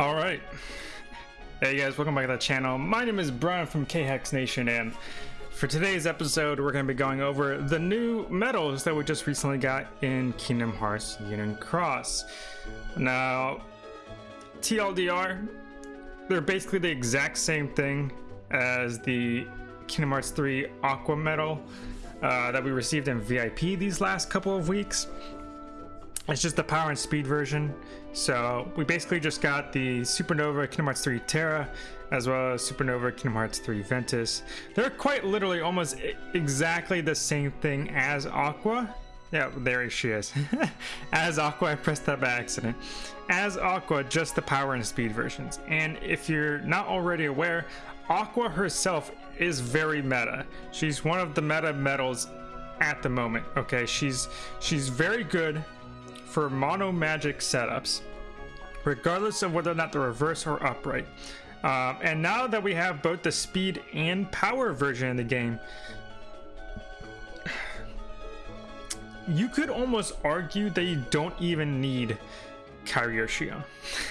All right. Hey guys, welcome back to the channel. My name is Brian from KHux Nation, and for today's episode, we're going to be going over the new medals that we just recently got in Kingdom Hearts Union Cross. Now, TLDR, they're basically the exact same thing as the Kingdom Hearts 3 Aqua medal uh, that we received in VIP these last couple of weeks. It's just the power and speed version. So we basically just got the Supernova Kingdom Hearts 3 Terra, as well as Supernova Kingdom Hearts 3 Ventus. They're quite literally almost exactly the same thing as Aqua. Yeah, there she is. as Aqua, I pressed that by accident. As Aqua, just the power and speed versions. And if you're not already aware, Aqua herself is very meta. She's one of the meta medals at the moment. Okay, she's she's very good for mono magic setups, regardless of whether or not they're reverse or upright. Um, and now that we have both the speed and power version in the game, you could almost argue that you don't even need Xion.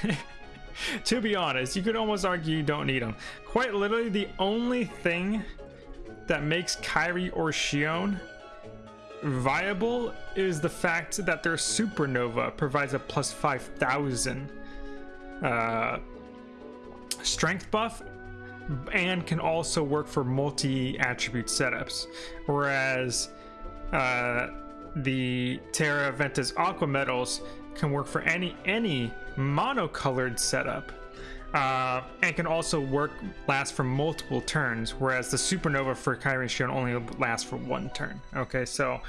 to be honest, you could almost argue you don't need them. Quite literally, the only thing that makes Kairi or Xion viable is the fact that their supernova provides a plus 5000 uh, strength buff and can also work for multi-attribute setups. Whereas uh, the Terra Ventus Aqua Medals can work for any any monocolored setup uh, and can also work last for multiple turns, whereas the supernova for Kairi Xion only lasts for one turn. Okay, so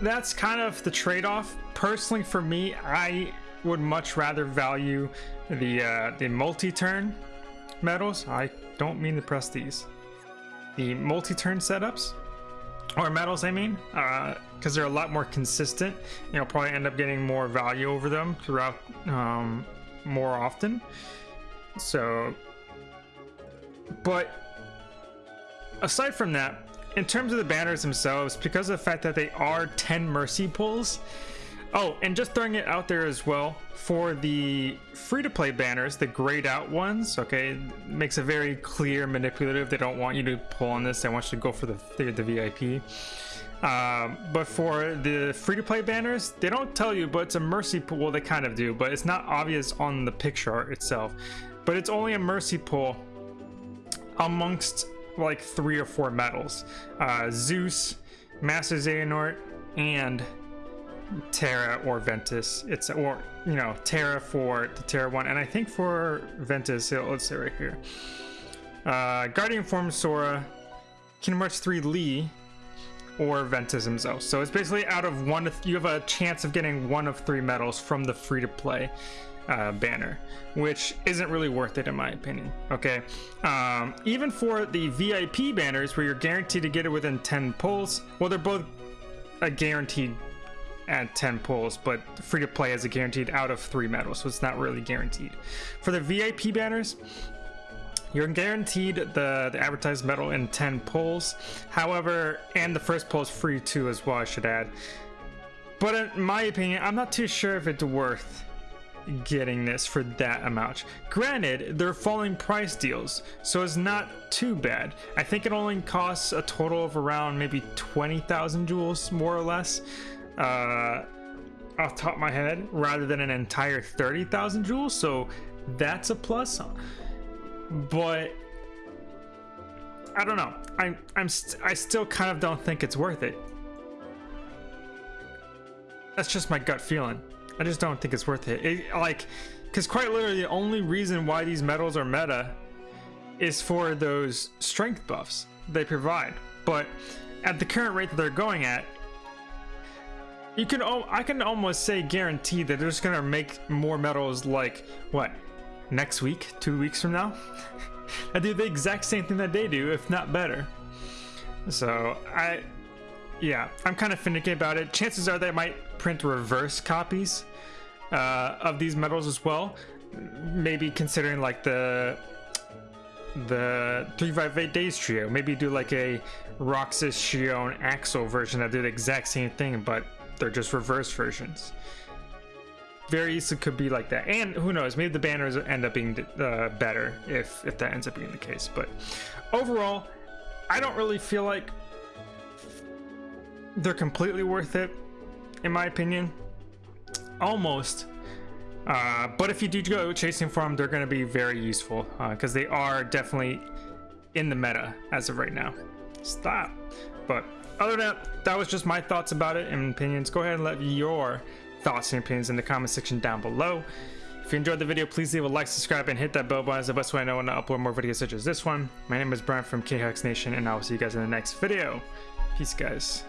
that's kind of the trade-off. Personally, for me, I would much rather value the uh, the multi-turn medals. I don't mean to press these. The multi-turn setups or medals, I mean, because uh, they're a lot more consistent. You know, probably end up getting more value over them throughout um, more often. So, but aside from that, in terms of the banners themselves, because of the fact that they are 10 mercy pulls, oh, and just throwing it out there as well, for the free-to-play banners, the grayed out ones, okay, makes it very clear manipulative. They don't want you to pull on this. They want you to go for the, the, the VIP. Um, but for the free-to-play banners, they don't tell you, but it's a mercy pull. Well, they kind of do, but it's not obvious on the picture itself. But it's only a mercy pull amongst like three or four medals. Uh, Zeus, Master Xehanort, and Terra or Ventus. It's or you know Terra for the Terra one, and I think for Ventus, let's say right here, uh, Guardian Form Sora, Kingdom Hearts 3 Lea, or himself. So it's basically out of one, you have a chance of getting one of three medals from the free to play uh, banner, which isn't really worth it in my opinion. Okay, um, even for the VIP banners where you're guaranteed to get it within 10 pulls, well, they're both a guaranteed at 10 pulls, but free to play is a guaranteed out of three medals, so it's not really guaranteed. For the VIP banners, you're guaranteed the, the advertised medal in 10 pulls. However, and the first pull is free too as well, I should add. But in my opinion, I'm not too sure if it's worth getting this for that amount. Granted, they're falling price deals, so it's not too bad. I think it only costs a total of around maybe 20,000 jewels, more or less, uh, off top of my head, rather than an entire 30,000 jewels, so that's a plus but I don't know. I'm I'm st I still kind of don't think it's worth it. That's just my gut feeling. I just don't think it's worth it. it like, because quite literally, the only reason why these medals are meta is for those strength buffs they provide. But at the current rate that they're going at, you can I can almost say guarantee that they're just gonna make more medals like what next week, two weeks from now. I do the exact same thing that they do, if not better. So I, yeah, I'm kind of finicky about it. Chances are they might print reverse copies uh, of these medals as well. Maybe considering like the the 358 Days trio. Maybe do like a Roxas, Xion, Axel version that do the exact same thing, but they're just reverse versions. Very easily could be like that. And who knows, maybe the banners end up being uh, better if if that ends up being the case. But overall, I don't really feel like they're completely worth it, in my opinion. Almost. Uh, but if you do go chasing for them, they're going to be very useful because uh, they are definitely in the meta as of right now. Stop. But other than that, that was just my thoughts about it and opinions. Go ahead and let your thoughts and opinions in the comment section down below. If you enjoyed the video, please leave a like, subscribe, and hit that bell button. It's the best way I know when to upload more videos such as this one. My name is Brian from KHux Nation, and I will see you guys in the next video. Peace, guys.